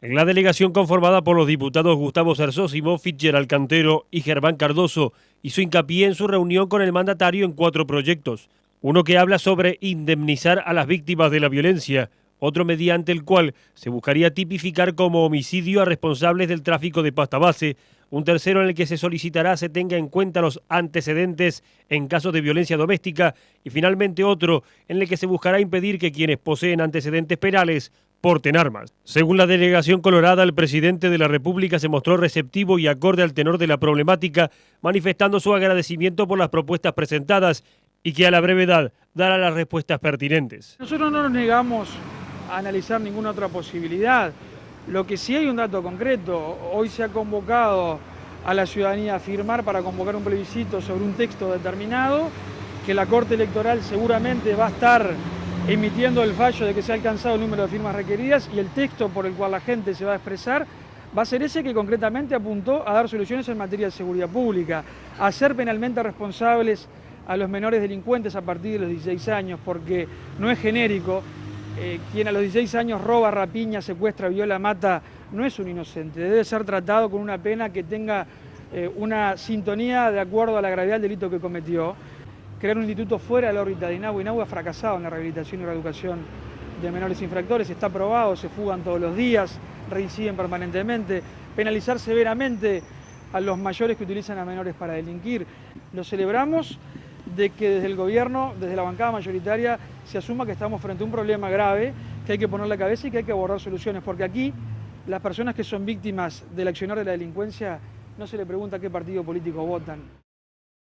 La delegación conformada por los diputados Gustavo Cersósimo, Fitzgerald Cantero y Germán Cardoso hizo hincapié en su reunión con el mandatario en cuatro proyectos. Uno que habla sobre indemnizar a las víctimas de la violencia, otro mediante el cual se buscaría tipificar como homicidio a responsables del tráfico de pasta base, un tercero en el que se solicitará se tenga en cuenta los antecedentes en casos de violencia doméstica y finalmente otro en el que se buscará impedir que quienes poseen antecedentes penales porten armas. Según la delegación colorada, el presidente de la República se mostró receptivo y acorde al tenor de la problemática, manifestando su agradecimiento por las propuestas presentadas y que a la brevedad dará las respuestas pertinentes. Nosotros no nos negamos a analizar ninguna otra posibilidad. Lo que sí hay un dato concreto, hoy se ha convocado a la ciudadanía a firmar para convocar un plebiscito sobre un texto determinado, que la Corte Electoral seguramente va a estar emitiendo el fallo de que se ha alcanzado el número de firmas requeridas y el texto por el cual la gente se va a expresar va a ser ese que concretamente apuntó a dar soluciones en materia de seguridad pública, a ser penalmente responsables a los menores delincuentes a partir de los 16 años, porque no es genérico, eh, quien a los 16 años roba, rapiña, secuestra, viola, mata, no es un inocente, debe ser tratado con una pena que tenga eh, una sintonía de acuerdo a la gravedad del delito que cometió. Crear un instituto fuera de la órbita de INAU, INAU ha fracasado en la rehabilitación y reeducación de menores infractores, está probado, se fugan todos los días, reinciden permanentemente, penalizar severamente a los mayores que utilizan a menores para delinquir. Lo celebramos de que desde el gobierno, desde la bancada mayoritaria, se asuma que estamos frente a un problema grave, que hay que poner la cabeza y que hay que abordar soluciones, porque aquí las personas que son víctimas del accionar de la delincuencia no se le pregunta qué partido político votan.